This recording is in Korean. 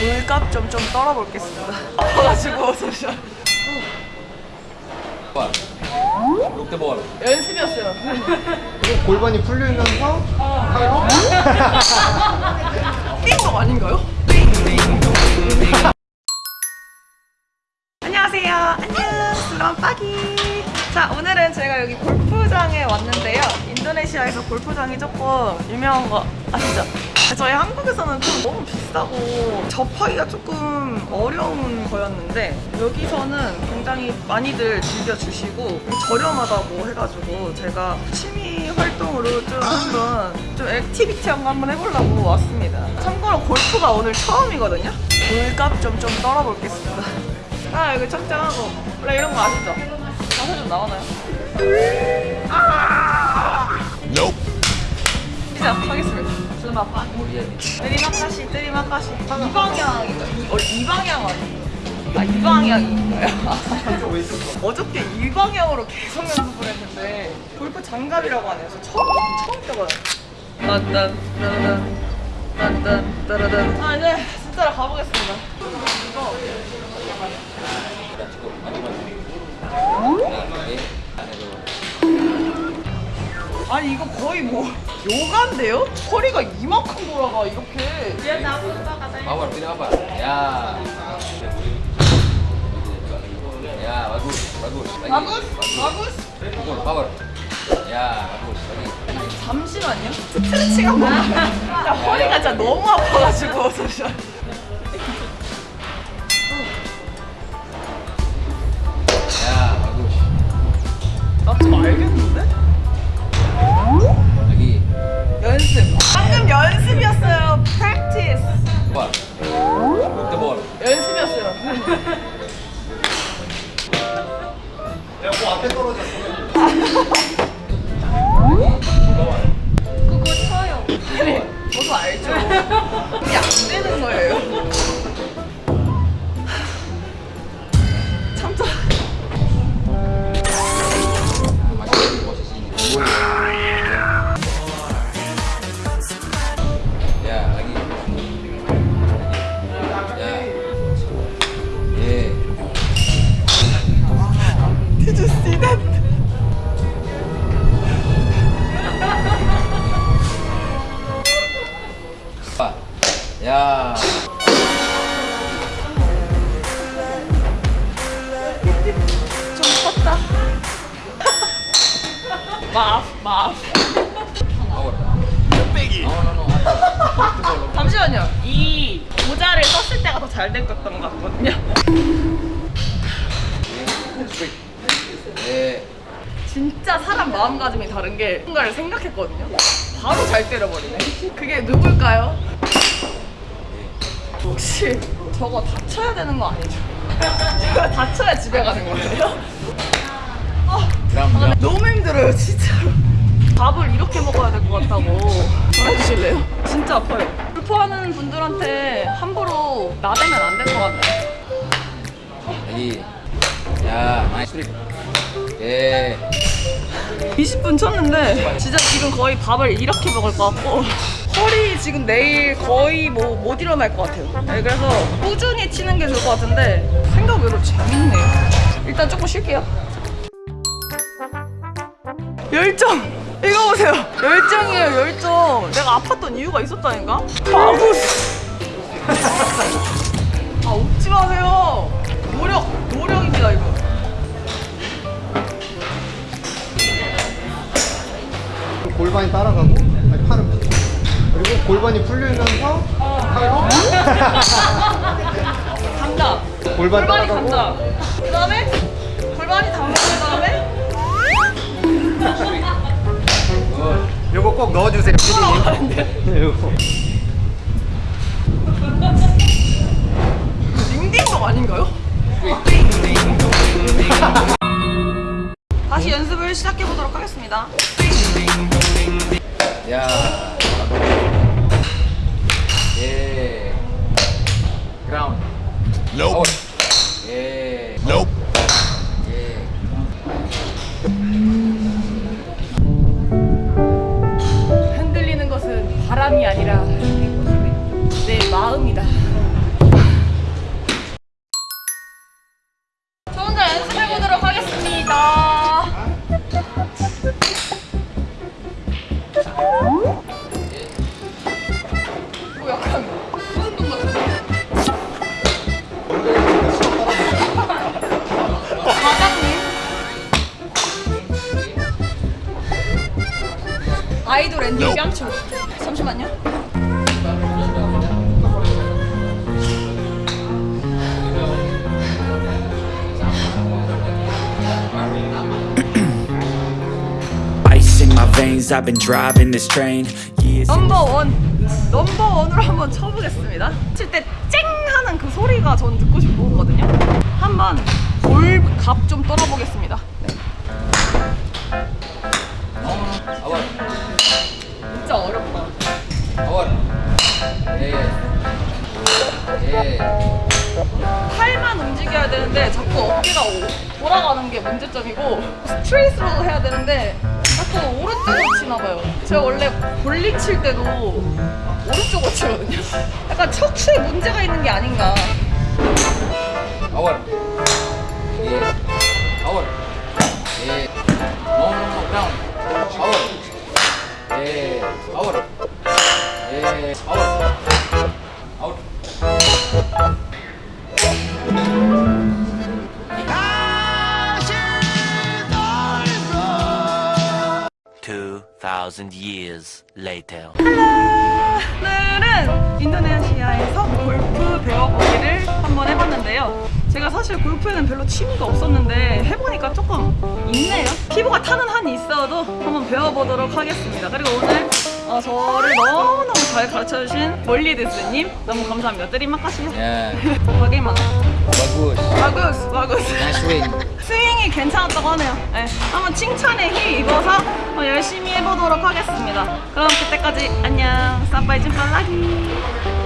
물값 좀 좀 떨어볼겠습니다. 아파가지고 잠시만. 롯데볼 연습이었어요. 골반이 풀리면서 팔로 띵동 아닌가요? 안녕하세요. 안녕. 슬럼 빠기. 자, 오늘은 제가 여기 골프장에 왔는데요. 인도네시아에서 골프장이 조금 유명한 거 아시죠? 저희 한국에서는 좀 너무 비싸고 접하기가 조금 어려운 거였는데 여기서는 굉장히 많이들 즐겨주시고 저렴하다고 해가지고 제가 취미 활동으로 좀 한번 좀 액티비티한 거 한번 해보려고 왔습니다. 참고로 골프가 오늘 처음이거든요. 물값 좀 좀 떨어볼겠습니다. 아 여기 착장하고 원래 이런 거 아시죠? 자세 좀 나오나요? 아! 마빠 뜨리마카시 뜨리마카시 이 방향인가? 어, 이 방향 아니에요? 아, 이 방향인가요? 어저께 이 방향으로 계속 연습을 했는데 골프 장갑이라고 하네요. 저 처음 처음 껴봐요. 딴딴 따라단 딴딴 따라단 아 이제 진짜로 가보겠습니다. 이거 아니 이거 거의 뭐 요가인데요? 허리가 이만큼 돌아가 이렇게. tidak apa ya ya bagus bagus lagi 마구스? 마구스? pukul power ya bagus lagi 잠시만요. 스트레칭 한 번만 야, 허리가 진짜 너무 아파가지고 잠시만 ya bagus 나좀 알겠는데? Apa 롯데볼 연습이었어요. 내가 앞에 떨어졌어. 그거 쳐요. 아니 저도 알죠. 이게 안 되는 거예요 ya 좀 컸다 마af 마af 롯데볼 잠시만요 이 모자를 썼을 때가 더 잘 됐던 것 같거든요. 예. 진짜 사람 마음가짐이 다른 게 뭔가를 생각했거든요 바로 잘 때려버리네 그게 누굴까요? 혹시 저거 다쳐야 되는 거 아니죠? 저거 다쳐야 집에 가는 거예요? 아, 아, 너무 힘들어요 진짜로 밥을 이렇게 먹어야 될 것 같다고 전해주실래요? 진짜 아파요 골프하는 분들한테 함부로 나대면 안 될 것 같아요. Ya, nice straight. 예. 20분 쳤는데 진짜 지금 거의 밥을 이렇게 먹을 것 같고 허리 지금 내일 거의 뭐 못 일어날 것 같아요. 네, 그래서 꾸준히 치는 게 좋을 것 같은데 생각 외로 재밌네요. 일단 조금 쉴게요. 열정! 이거 보세요. 열정이에요 열정. 내가 아팠던 이유가 있었다니까? 마구스 아 웃지 마세요. 노력 노력입니다 이거. 골반이 따라가고 골반이 풀리면서 팔로 간다. 골반 골반이 따라가고 간다. 그 다음에 골반이 담근 다음에 요거 꼭 넣어주세요 네, 요거 딩딩동 아닌가요? 다시 연습을 시작해 보도록 하겠습니다. Ya. Nope. 예. Nope. 예. 흔들리는 것은 바람이 아니라 내 마음이다. 마음이다. 뭐 약간. veins, I've been driving this train years 넘버 원 넘버 원으로 한번 쳐보겠습니다. 칠 때 쨍 하는 그 소리가 전 듣고 싶거든요. 한번 골갑 좀 떨어보겠습니다. Awal. 올라가는 게 문제점이고 straight로 해야 되는데 자꾸 오른쪽으로 치나봐요. 제가 원래 볼링 칠 때도 오른쪽으로 치거든요. 약간 척추에 문제가 있는 게 아닌가. 아월 예. 아월 예. 몸으로 다운. 아월 예. 아월 예. 아월 2,000 years later. 오늘은 인도네시아에서 골프 배워보기를 한번 해봤는데요. 제가 사실 골프에는 별로 취미가 없었는데 해보니까 조금 있네요. 피부가 타는 한이 있어도 한번 배워보도록 하겠습니다. 그리고 오늘 어, 저를 너무너무 잘 가르쳐주신 멀리드스님 너무 감사합니다. 드림 마카시요. 예. 바게만. 바구스. 바구스. 바구스. 나스윈. 스윙이 괜찮았다고 하네요. 네, 한번 칭찬에 힘 입어서 어, 열심히 해보도록 하겠습니다. 그럼 그때까지 안녕. 사바이 찐빨라기.